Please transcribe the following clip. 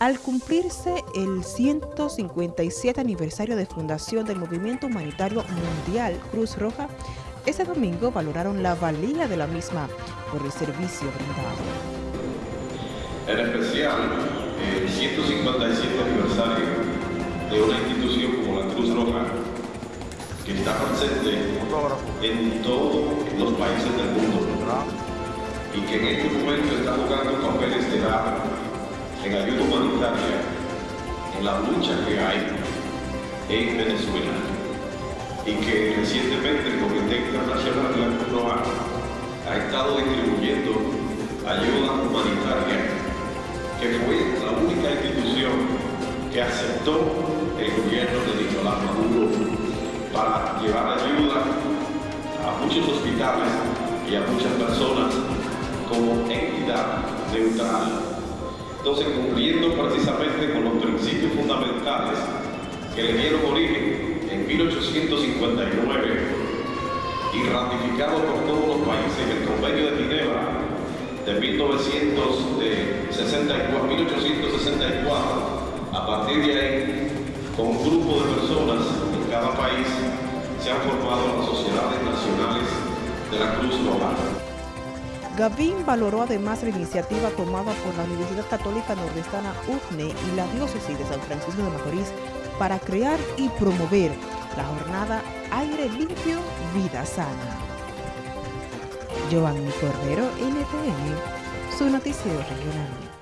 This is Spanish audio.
Al cumplirse el 157 aniversario de fundación del Movimiento Humanitario Mundial Cruz Roja, ese domingo valoraron la valía de la misma por el servicio brindado. En especial, el 157 aniversario de una institución como la Cruz Roja, que está presente en todos los países del mundo y que en este momento está jugando papeles estelar en ayuda en la lucha que hay en Venezuela y que recientemente el Comité Internacional de la Cruz ha estado distribuyendo ayuda humanitaria, que fue la única institución que aceptó el gobierno de Nicolás Maduro para llevar ayuda a muchos hospitales y a muchas personas como entidad neutral entonces, cumpliendo precisamente con los principios fundamentales que le dieron origen en 1859 y ratificado por todos los países en el Convenio de Ginebra de 1964, 1864, a partir de ahí, con un grupo de personas en cada país, se han formado las sociedades nacionales de la Cruz Roja. Gavín valoró además la iniciativa tomada por la Universidad Católica Nordestana UFNE y la Diócesis de San Francisco de Macorís para crear y promover la jornada Aire Limpio, Vida Sana. Giovanni Cordero, NTN, su noticiero regional.